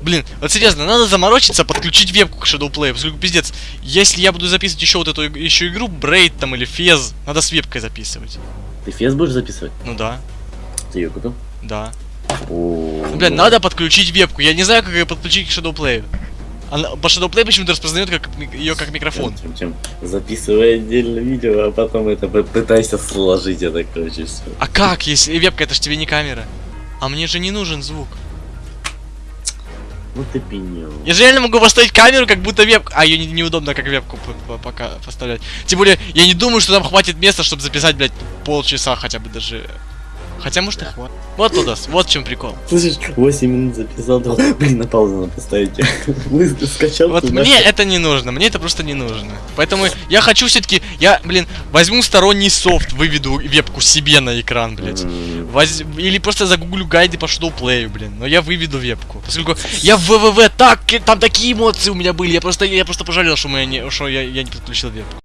блин, вот серьезно, надо заморочиться, подключить вебку к Shadow Play, поскольку пиздец, если я буду записывать еще вот эту еще игру, Брейд там или Фез, надо с вебкой записывать. Ты фес будешь записывать? Ну да, Ты ее купил? да. О, Ну, блин, надо подключить вебку, я не знаю, как ее подключить к Shadow Play. Она, по Shadow Play почему-то распознает как, ее как микрофон. Чем, чем, записывай отдельно видео, а потом это пытайся сложить это, короче, все. А как, если вебка, это ж тебе не камера? А мне же не нужен звук. Ну ты пенёк. Я же реально могу поставить камеру, как будто вебку. А ее неудобно как вебку пока поставлять. Тем более, я не думаю, что там хватит места, чтобы записать, блядь, полчаса хотя бы даже. Хотя может и хватит. Вот туда, вот в чем прикол. Слышишь, 8 минут записал, блин, на паузу надо поставить. Скачал Вот мне это не нужно, мне это просто не нужно. Поэтому я хочу все-таки, я, блин, возьму сторонний софт, выведу вебку себе на экран, блядь. Воз- Или просто загуглю гайды по Play, блин. Но я выведу вебку. Поскольку я в ВВВ так, там такие эмоции у меня были. Я просто, я просто пожалел, что, мы что я, я не подключил вебку.